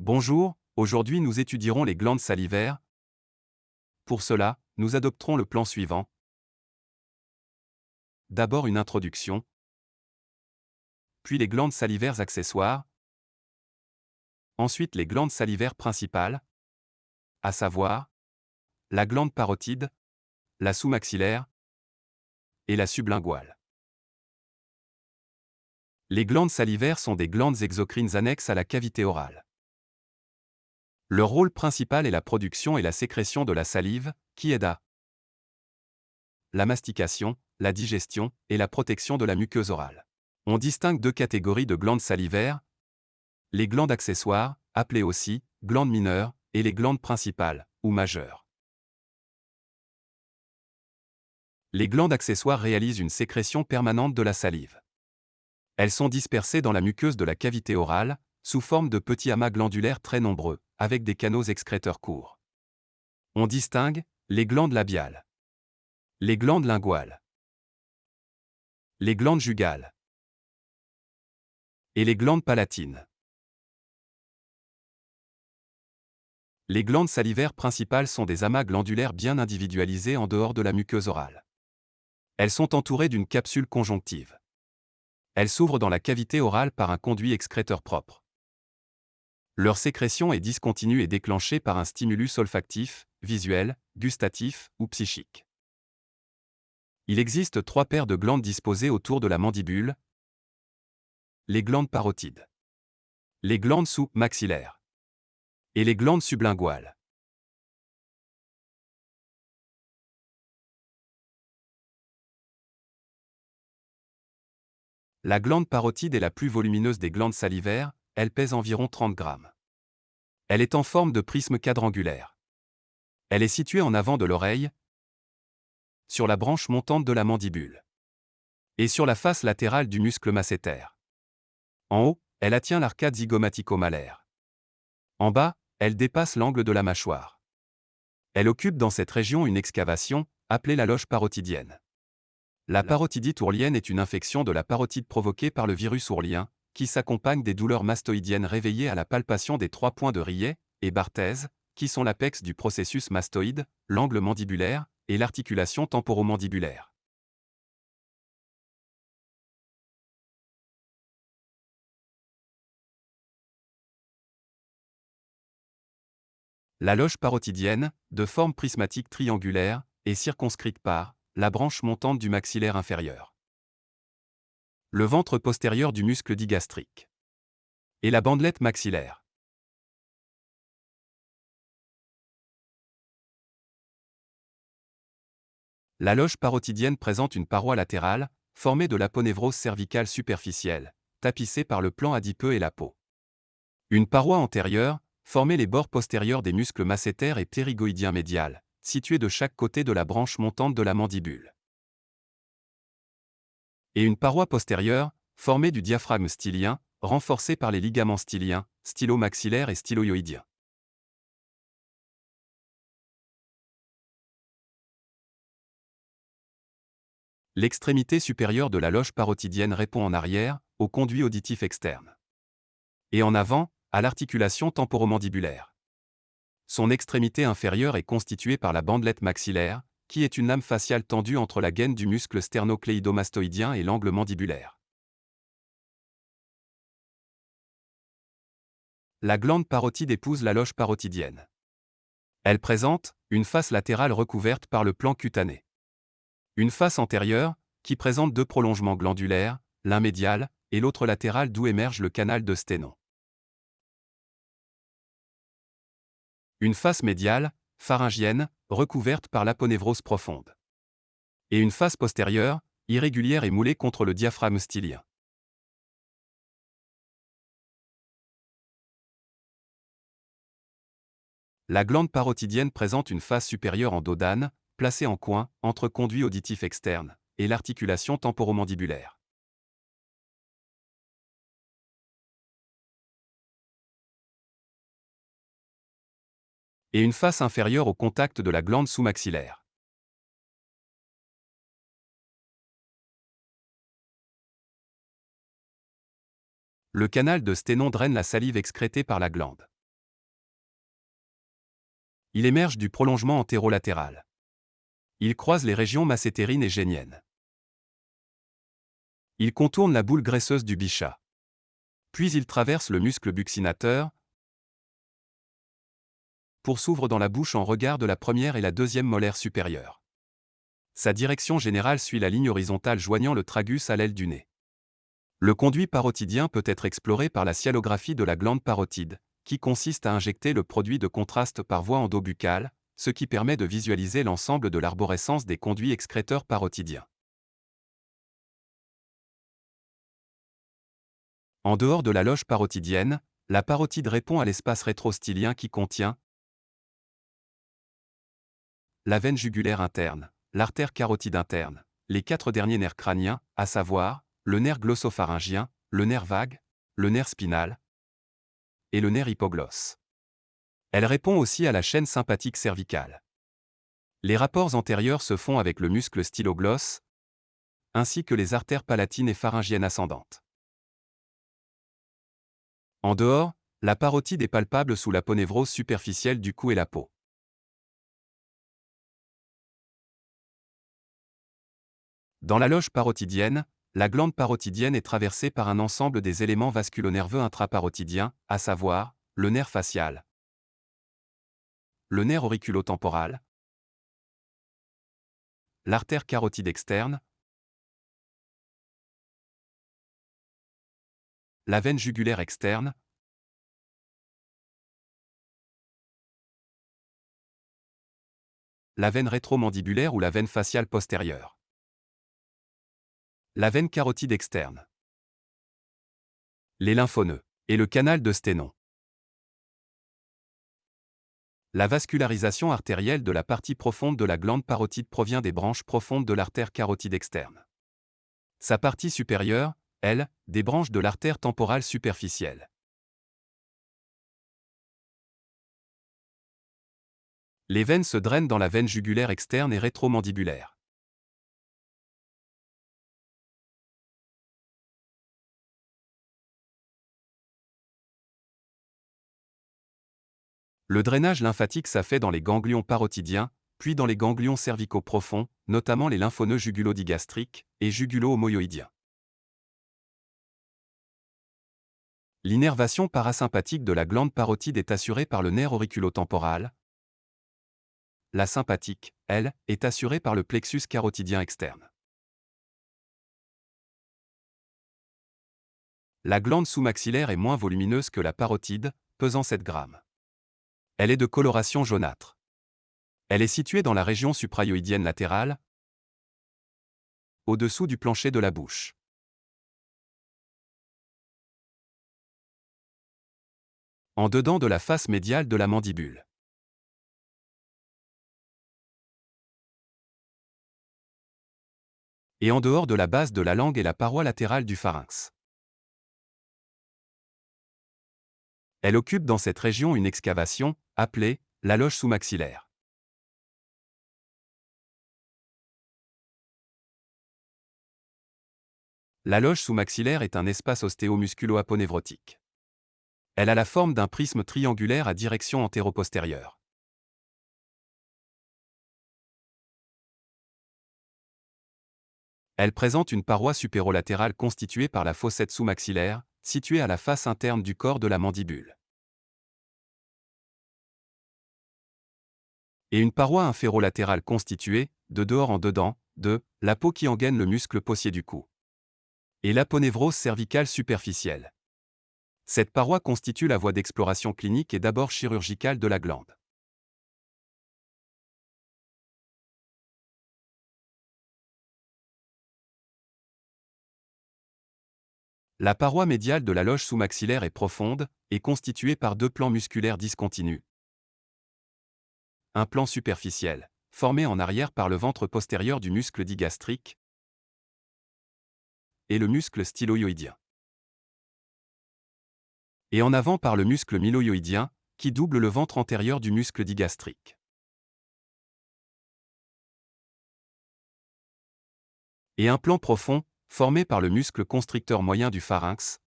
Bonjour, aujourd'hui nous étudierons les glandes salivaires. Pour cela, nous adopterons le plan suivant. D'abord une introduction, puis les glandes salivaires accessoires, ensuite les glandes salivaires principales, à savoir la glande parotide, la sous-maxillaire et la sublinguale. Les glandes salivaires sont des glandes exocrines annexes à la cavité orale. Leur rôle principal est la production et la sécrétion de la salive, qui aide à la mastication, la digestion et la protection de la muqueuse orale. On distingue deux catégories de glandes salivaires, les glandes accessoires, appelées aussi glandes mineures, et les glandes principales, ou majeures. Les glandes accessoires réalisent une sécrétion permanente de la salive. Elles sont dispersées dans la muqueuse de la cavité orale, sous forme de petits amas glandulaires très nombreux, avec des canaux excréteurs courts. On distingue les glandes labiales, les glandes linguales, les glandes jugales et les glandes palatines. Les glandes salivaires principales sont des amas glandulaires bien individualisés en dehors de la muqueuse orale. Elles sont entourées d'une capsule conjonctive. Elles s'ouvrent dans la cavité orale par un conduit excréteur propre. Leur sécrétion est discontinue et déclenchée par un stimulus olfactif, visuel, gustatif ou psychique. Il existe trois paires de glandes disposées autour de la mandibule. Les glandes parotides. Les glandes sous-maxillaires. Et les glandes sublinguales. La glande parotide est la plus volumineuse des glandes salivaires, elle pèse environ 30 grammes. Elle est en forme de prisme quadrangulaire. Elle est située en avant de l'oreille, sur la branche montante de la mandibule, et sur la face latérale du muscle masséter. En haut, elle attient l'arcade zygomatico-malaire. En bas, elle dépasse l'angle de la mâchoire. Elle occupe dans cette région une excavation, appelée la loge parotidienne. La parotidite ourlienne est une infection de la parotide provoquée par le virus ourlien, qui s'accompagne des douleurs mastoïdiennes réveillées à la palpation des trois points de Rillet et Barthèse, qui sont l'apex du processus mastoïde, l'angle mandibulaire et l'articulation temporomandibulaire. La loge parotidienne, de forme prismatique triangulaire, est circonscrite par la branche montante du maxillaire inférieur. Le ventre postérieur du muscle digastrique. Et la bandelette maxillaire. La loge parotidienne présente une paroi latérale, formée de l'aponévrose cervicale superficielle, tapissée par le plan adipeux et la peau. Une paroi antérieure, formée les bords postérieurs des muscles massétaires et ptérygoïdiens médial, situés de chaque côté de la branche montante de la mandibule. Et une paroi postérieure, formée du diaphragme stylien, renforcée par les ligaments styliens, stylo-maxillaires et styloïdiens. L'extrémité supérieure de la loge parotidienne répond en arrière, au conduit auditif externe. Et en avant, à l'articulation temporomandibulaire. Son extrémité inférieure est constituée par la bandelette maxillaire, qui est une lame faciale tendue entre la gaine du muscle sternocléidomastoïdien et l'angle mandibulaire. La glande parotide épouse la loge parotidienne. Elle présente une face latérale recouverte par le plan cutané. Une face antérieure, qui présente deux prolongements glandulaires, l'un médial et l'autre latéral d'où émerge le canal de Sténon. Une face médiale, pharyngienne, recouverte par l'aponévrose profonde. Et une face postérieure, irrégulière et moulée contre le diaphragme stylien. La glande parotidienne présente une face supérieure en dos d'âne, placée en coin, entre conduit auditif externe, et l'articulation temporomandibulaire. Et une face inférieure au contact de la glande sous-maxillaire. Le canal de Sténon draine la salive excrétée par la glande. Il émerge du prolongement antérolatéral. Il croise les régions massétérines et géniennes. Il contourne la boule graisseuse du bichat. Puis il traverse le muscle buccinateur, pour s'ouvre dans la bouche en regard de la première et la deuxième molaire supérieure. Sa direction générale suit la ligne horizontale joignant le tragus à l'aile du nez. Le conduit parotidien peut être exploré par la sialographie de la glande parotide, qui consiste à injecter le produit de contraste par voie endobuccale, ce qui permet de visualiser l'ensemble de l'arborescence des conduits excréteurs parotidiens. En dehors de la loge parotidienne, la parotide répond à l'espace rétrostylien qui contient la veine jugulaire interne, l'artère carotide interne, les quatre derniers nerfs crâniens, à savoir le nerf glossopharyngien, le nerf vague, le nerf spinal et le nerf hypoglosse. Elle répond aussi à la chaîne sympathique cervicale. Les rapports antérieurs se font avec le muscle styloglosse, ainsi que les artères palatines et pharyngiennes ascendantes. En dehors, la parotide est palpable sous la ponévrose superficielle du cou et la peau. Dans la loge parotidienne, la glande parotidienne est traversée par un ensemble des éléments vasculonerveux intraparotidiens, à savoir le nerf facial, le nerf auriculotemporal, l'artère carotide externe, la veine jugulaire externe, la veine rétromandibulaire ou la veine faciale postérieure, la veine carotide externe, les lymphoneux et le canal de Sténon. La vascularisation artérielle de la partie profonde de la glande parotide provient des branches profondes de l'artère carotide externe. Sa partie supérieure, elle, des branches de l'artère temporale superficielle. Les veines se drainent dans la veine jugulaire externe et rétromandibulaire. Le drainage lymphatique s'affaite dans les ganglions parotidiens, puis dans les ganglions cervicaux profonds, notamment les lymphoneux jugulodigastriques et jugulo-homoyoïdiens. L'innervation parasympathique de la glande parotide est assurée par le nerf auriculotemporal. La sympathique, elle, est assurée par le plexus carotidien externe. La glande sous-maxillaire est moins volumineuse que la parotide, pesant 7 grammes. Elle est de coloration jaunâtre. Elle est située dans la région suprayoïdienne latérale, au-dessous du plancher de la bouche. en dedans de la face médiale de la mandibule. Et en dehors de la base de la langue et la paroi latérale du pharynx. Elle occupe dans cette région une excavation, appelée la loge sous-maxillaire. La loge sous-maxillaire est un espace ostéomusculo-aponévrotique. Elle a la forme d'un prisme triangulaire à direction antéro-postérieure. Elle présente une paroi supérolatérale constituée par la fossette sous-maxillaire, située à la face interne du corps de la mandibule. Et une paroi inférolatérale constituée, de dehors en dedans, de la peau qui engaine le muscle possier du cou. Et l'aponévrose cervicale superficielle. Cette paroi constitue la voie d'exploration clinique et d'abord chirurgicale de la glande. La paroi médiale de la loge sous-maxillaire est profonde et constituée par deux plans musculaires discontinus. Un plan superficiel, formé en arrière par le ventre postérieur du muscle digastrique, et le muscle styloïdien et en avant par le muscle myloïdien, qui double le ventre antérieur du muscle digastrique. Et un plan profond, formé par le muscle constricteur moyen du pharynx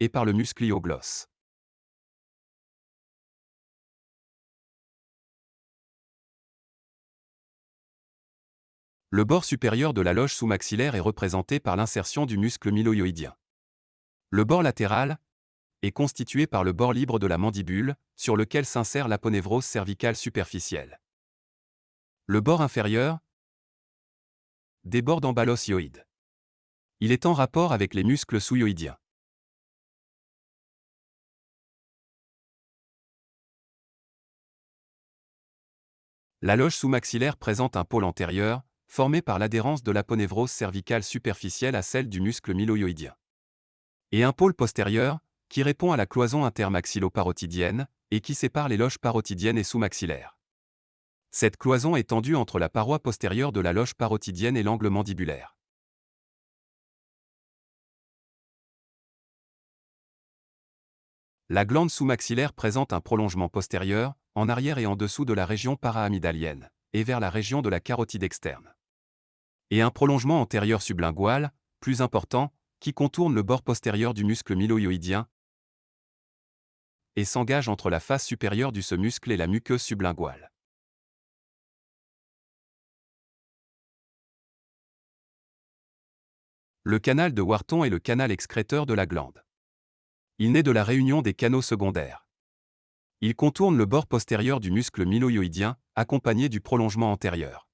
et par le muscle ioglosse. Le bord supérieur de la loge sous-maxillaire est représenté par l'insertion du muscle myloïdien. Le bord latéral est constitué par le bord libre de la mandibule, sur lequel s'insère l'aponévrose cervicale superficielle. Le bord inférieur déborde en bas l'osioïde. Il est en rapport avec les muscles sous-hyoïdiens. La loge sous-maxillaire présente un pôle antérieur, formé par l'adhérence de l'aponévrose cervicale superficielle à celle du muscle mylohyoïdien. Et un pôle postérieur, qui répond à la cloison intermaxillo-parotidienne, et qui sépare les loges parotidiennes et sous-maxillaires. Cette cloison est tendue entre la paroi postérieure de la loge parotidienne et l'angle mandibulaire. La glande sous-maxillaire présente un prolongement postérieur, en arrière et en dessous de la région paraamygdalienne, et vers la région de la carotide externe. Et un prolongement antérieur sublingual, plus important, qui contourne le bord postérieur du muscle mylohyoïdien et s'engage entre la face supérieure du ce muscle et la muqueuse sublinguale. Le canal de Wharton est le canal excréteur de la glande. Il naît de la réunion des canaux secondaires. Il contourne le bord postérieur du muscle mylohyoïdien, accompagné du prolongement antérieur.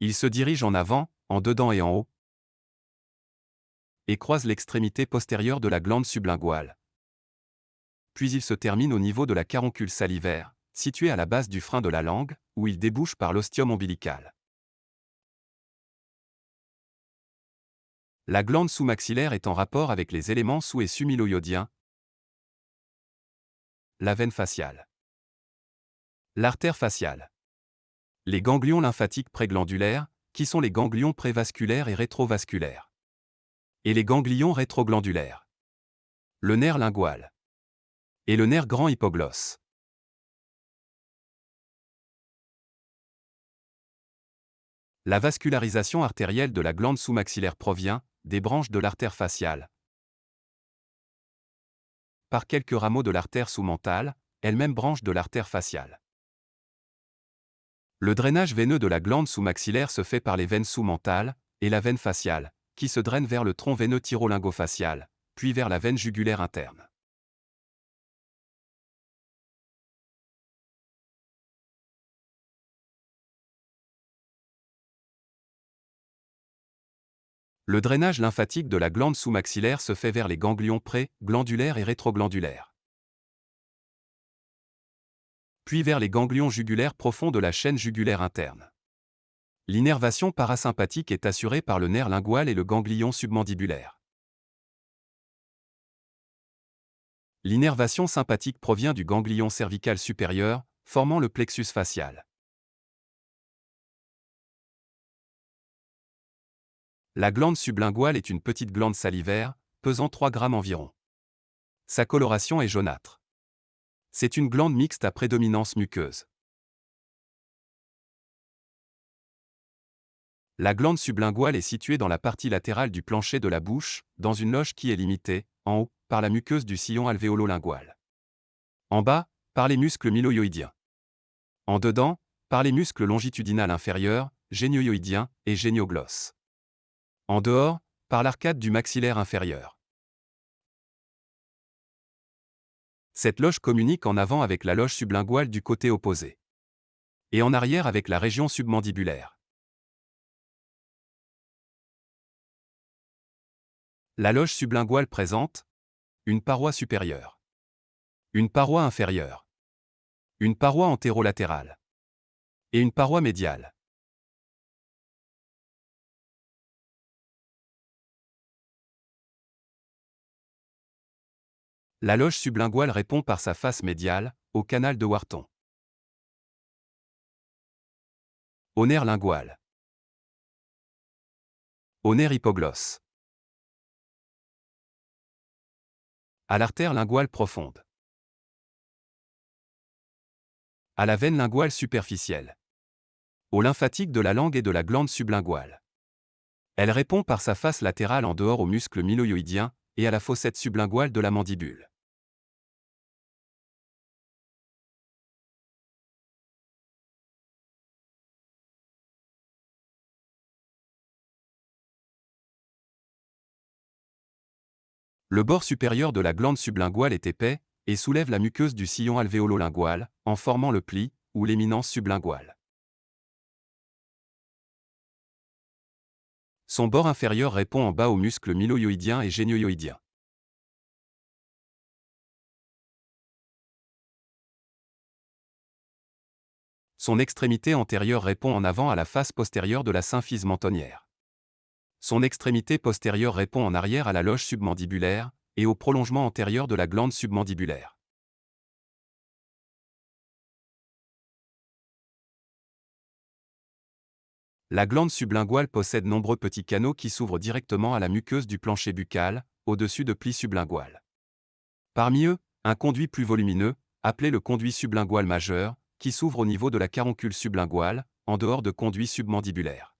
Il se dirige en avant, en dedans et en haut, et croise l'extrémité postérieure de la glande sublinguale. Puis il se termine au niveau de la caroncule salivaire, située à la base du frein de la langue, où il débouche par l'ostium ombilical. La glande sous-maxillaire est en rapport avec les éléments sous- et sumiloïodiens, la veine faciale, l'artère faciale, les ganglions lymphatiques préglandulaires, qui sont les ganglions prévasculaires et rétrovasculaires et les ganglions rétroglandulaires. Le nerf lingual. Et le nerf grand hypoglosse. La vascularisation artérielle de la glande sous-maxillaire provient des branches de l'artère faciale. Par quelques rameaux de l'artère sous-mentale, elle-même branche de l'artère faciale. Le drainage veineux de la glande sous-maxillaire se fait par les veines sous-mentales et la veine faciale, qui se draine vers le tronc veineux tyrolingofacial, puis vers la veine jugulaire interne. Le drainage lymphatique de la glande sous-maxillaire se fait vers les ganglions pré-glandulaires et rétroglandulaires. Puis vers les ganglions jugulaires profonds de la chaîne jugulaire interne. L'innervation parasympathique est assurée par le nerf lingual et le ganglion submandibulaire. L'innervation sympathique provient du ganglion cervical supérieur, formant le plexus facial. La glande sublinguale est une petite glande salivaire, pesant 3 grammes environ. Sa coloration est jaunâtre. C'est une glande mixte à prédominance muqueuse. La glande sublinguale est située dans la partie latérale du plancher de la bouche, dans une loge qui est limitée, en haut, par la muqueuse du sillon alvéolo-lingual. En bas, par les muscles mylohyoïdiens. En dedans, par les muscles longitudinal inférieurs, génioïdiens et génioglosse. En dehors, par l'arcade du maxillaire inférieur. Cette loge communique en avant avec la loge sublinguale du côté opposé. Et en arrière avec la région submandibulaire. La loge sublinguale présente une paroi supérieure, une paroi inférieure, une paroi antérolatérale et une paroi médiale. La loge sublinguale répond par sa face médiale au canal de Wharton. Au nerf lingual. Au nerf hypoglosse. À l'artère linguale profonde. À la veine linguale superficielle. Au lymphatique de la langue et de la glande sublinguale. Elle répond par sa face latérale en dehors au muscle mylohyoïdien et à la fossette sublinguale de la mandibule. Le bord supérieur de la glande sublinguale est épais et soulève la muqueuse du sillon alvéolo-lingual, en formant le pli ou l'éminence sublinguale. Son bord inférieur répond en bas aux muscles mylohyoïdiens et génioïdiens. Son extrémité antérieure répond en avant à la face postérieure de la symphyse mentonnière. Son extrémité postérieure répond en arrière à la loge submandibulaire et au prolongement antérieur de la glande submandibulaire. La glande sublinguale possède nombreux petits canaux qui s'ouvrent directement à la muqueuse du plancher buccal, au-dessus de plis sublingual. Parmi eux, un conduit plus volumineux, appelé le conduit sublingual majeur, qui s'ouvre au niveau de la caroncule sublinguale, en dehors de conduits submandibulaires.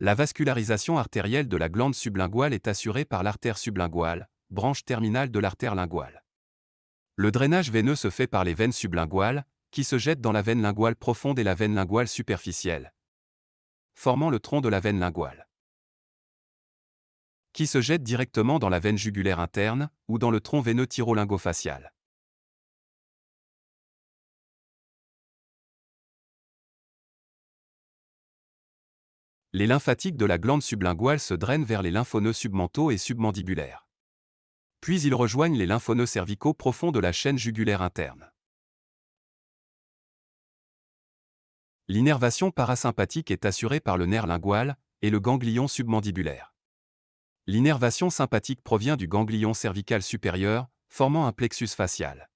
La vascularisation artérielle de la glande sublinguale est assurée par l'artère sublinguale, branche terminale de l'artère linguale. Le drainage veineux se fait par les veines sublinguales, qui se jettent dans la veine linguale profonde et la veine linguale superficielle, formant le tronc de la veine linguale qui se jette directement dans la veine jugulaire interne ou dans le tronc veineux thyrolingofacial. Les lymphatiques de la glande sublinguale se drainent vers les lymphoneux submentaux et submandibulaires. Puis ils rejoignent les lymphoneux cervicaux profonds de la chaîne jugulaire interne. L'innervation parasympathique est assurée par le nerf lingual et le ganglion submandibulaire. L'innervation sympathique provient du ganglion cervical supérieur, formant un plexus facial.